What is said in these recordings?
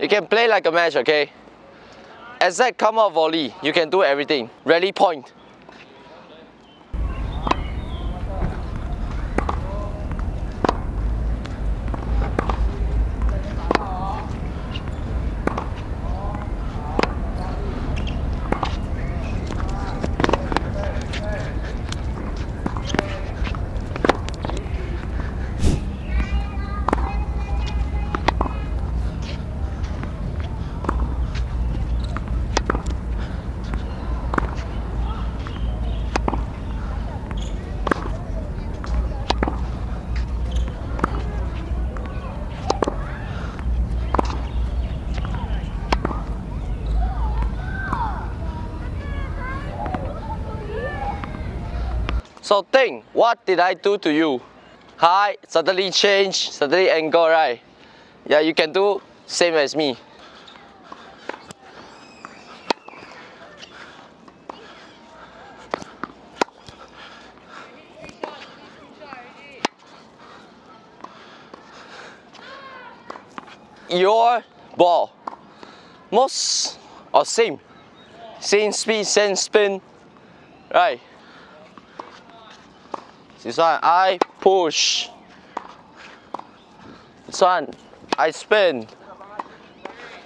You can play like a match, okay? Exact come out volley, you can do everything. Rally point. So think, what did I do to you? Hi, suddenly change, suddenly angle, right? Yeah, you can do same as me. Your ball, most or same, same speed, same spin, right? This one I push. This one I spin.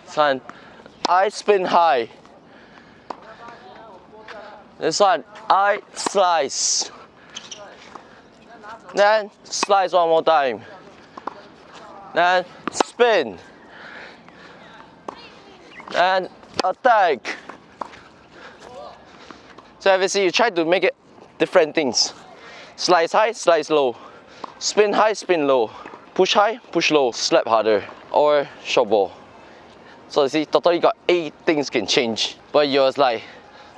This one I spin high. This one I slice. Then slice one more time. Then spin. Then attack. So obviously you try to make it different things. Slice high, slice low. Spin high, spin low. Push high, push low. Slap harder. Or short ball. So you see, totally got eight things can change. But yours like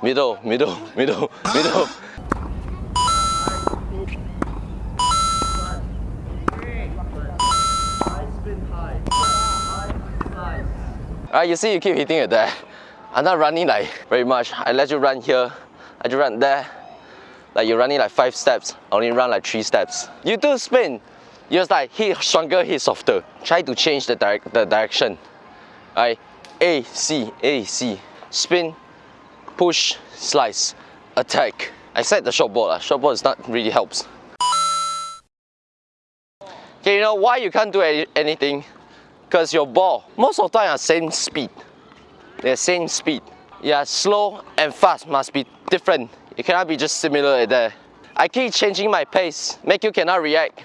middle, middle, middle, middle. Alright, you see you keep hitting it there. I'm not running like very much. I let you run here, I just run there. Like you're running like five steps, only run like three steps. You do spin, you just like hit stronger, hit softer. Try to change the, direct, the direction. Alright, A, C, A, C. Spin, push, slice, attack. I said the short ball, uh. short ball is not really helps. Okay, you know why you can't do any, anything? Because your ball, most of the time are same speed. They're same speed. Yeah, slow and fast must be different. It cannot be just similar like. I keep changing my pace, make you cannot react.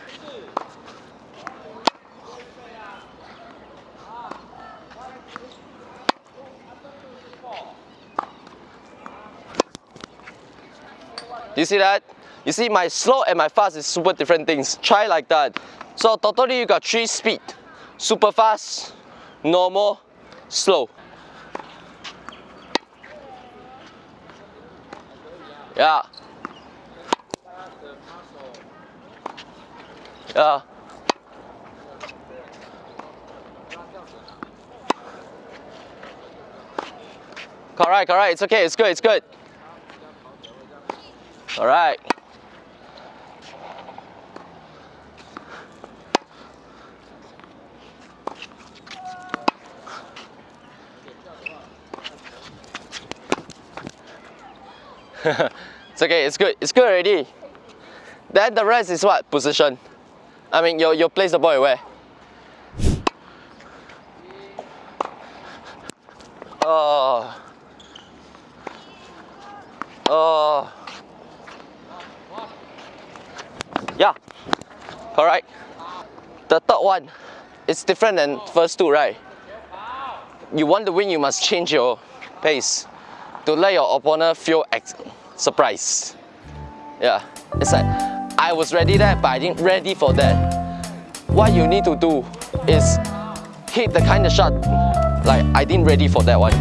You see that? You see my slow and my fast is super different things. Try like that. So totally you got three speed. Super fast, normal, slow. Yeah. Yeah. Correct, correct. It's okay. It's good. It's good. All right. it's okay, it's good, it's good already. Then the rest is what? Position. I mean, you, you place the ball where? Oh. Oh. Yeah, correct. The third one, it's different than first two, right? You want to win, you must change your pace to let your opponent feel surprise. Yeah, it's like I was ready there, but I didn't ready for that. What you need to do is hit the kind of shot like I didn't ready for that one.